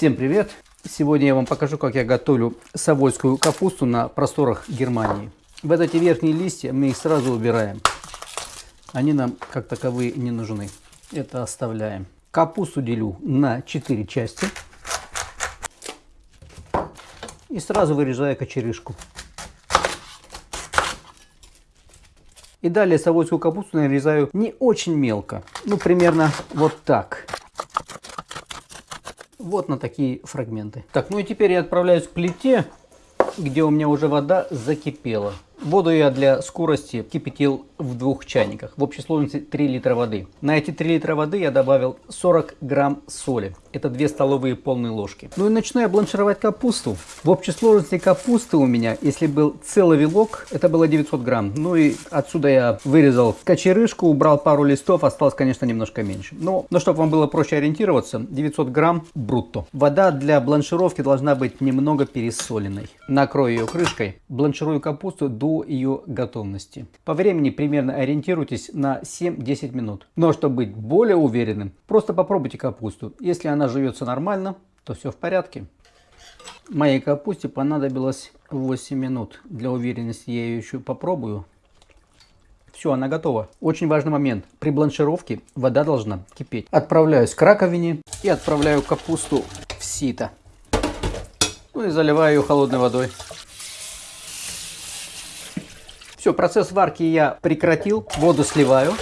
Всем привет! Сегодня я вам покажу, как я готовлю савойскую капусту на просторах Германии. Вот эти верхние листья мы их сразу убираем. Они нам как таковые не нужны. Это оставляем. Капусту делю на 4 части. И сразу вырезаю кочерышку. И далее савойскую капусту нарезаю не очень мелко. Ну, примерно вот так. Вот на такие фрагменты. Так, ну и теперь я отправляюсь к плите, где у меня уже вода закипела. Воду я для скорости кипятил в двух чайниках. В общей сложности 3 литра воды. На эти 3 литра воды я добавил 40 грамм соли. Это 2 столовые полные ложки. Ну и начну я бланшировать капусту. В общей сложности капусты у меня, если был целый вилок, это было 900 грамм. Ну и отсюда я вырезал кочерышку, убрал пару листов, осталось, конечно, немножко меньше. Но, но чтобы вам было проще ориентироваться, 900 грамм брутто. Вода для бланшировки должна быть немного пересоленной. Накрою ее крышкой. Бланширую капусту до ее готовности. По времени примерно ориентируйтесь на 7-10 минут. Но чтобы быть более уверенным, просто попробуйте капусту. Если она живется нормально, то все в порядке. Моей капусте понадобилось 8 минут. Для уверенности я ее еще попробую. Все, она готова. Очень важный момент. При бланшировке вода должна кипеть. Отправляюсь к раковине и отправляю капусту в сито. Ну и заливаю ее холодной водой. Все, процесс варки я прекратил, воду сливаю.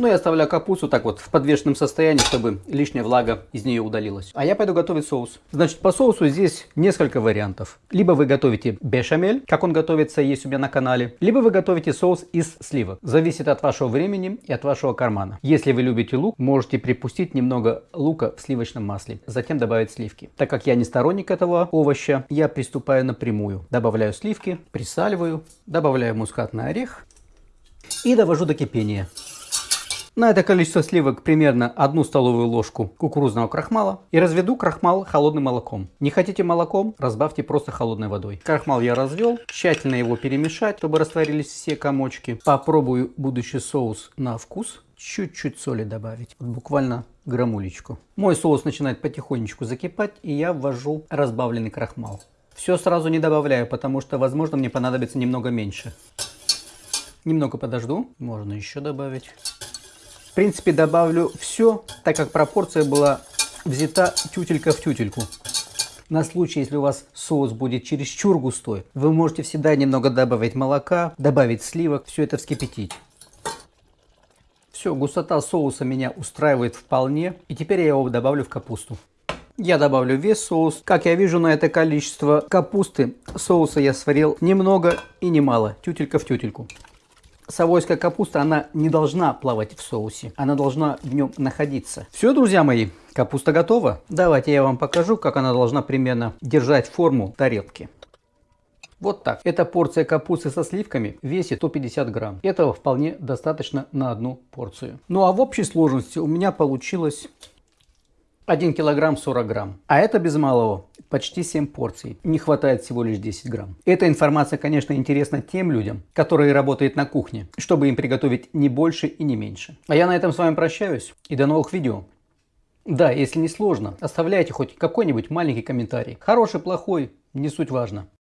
Ну и оставляю капусту так вот в подвешенном состоянии, чтобы лишняя влага из нее удалилась. А я пойду готовить соус. Значит, по соусу здесь несколько вариантов. Либо вы готовите бешамель, как он готовится, есть у меня на канале. Либо вы готовите соус из сливок. Зависит от вашего времени и от вашего кармана. Если вы любите лук, можете припустить немного лука в сливочном масле. Затем добавить сливки. Так как я не сторонник этого овоща, я приступаю напрямую. Добавляю сливки, присаливаю, добавляю мускатный орех и довожу до кипения. На это количество сливок примерно одну столовую ложку кукурузного крахмала и разведу крахмал холодным молоком. Не хотите молоком, разбавьте просто холодной водой. Крахмал я развел, тщательно его перемешать, чтобы растворились все комочки. Попробую будущий соус на вкус. Чуть-чуть соли добавить, буквально грамулечку. Мой соус начинает потихонечку закипать, и я ввожу разбавленный крахмал. Все сразу не добавляю, потому что, возможно, мне понадобится немного меньше. Немного подожду, можно еще добавить. В принципе, добавлю все, так как пропорция была взята тютелька в тютельку. На случай, если у вас соус будет чересчур густой, вы можете всегда немного добавить молока, добавить сливок, все это вскипятить. Все, густота соуса меня устраивает вполне. И теперь я его добавлю в капусту. Я добавлю весь соус. Как я вижу на это количество капусты, соуса я сварил немного и немало, тютелька в тютельку. Савойская капуста, она не должна плавать в соусе, она должна в нем находиться. Все, друзья мои, капуста готова. Давайте я вам покажу, как она должна примерно держать форму тарелки. Вот так. Эта порция капусты со сливками весит 150 грамм. Этого вполне достаточно на одну порцию. Ну а в общей сложности у меня получилось 1 килограмм 40 грамм. А это без малого почти 7 порций. Не хватает всего лишь 10 грамм. Эта информация, конечно, интересна тем людям, которые работают на кухне, чтобы им приготовить не больше и не меньше. А я на этом с вами прощаюсь и до новых видео. Да, если не сложно, оставляйте хоть какой-нибудь маленький комментарий. Хороший, плохой, не суть важно.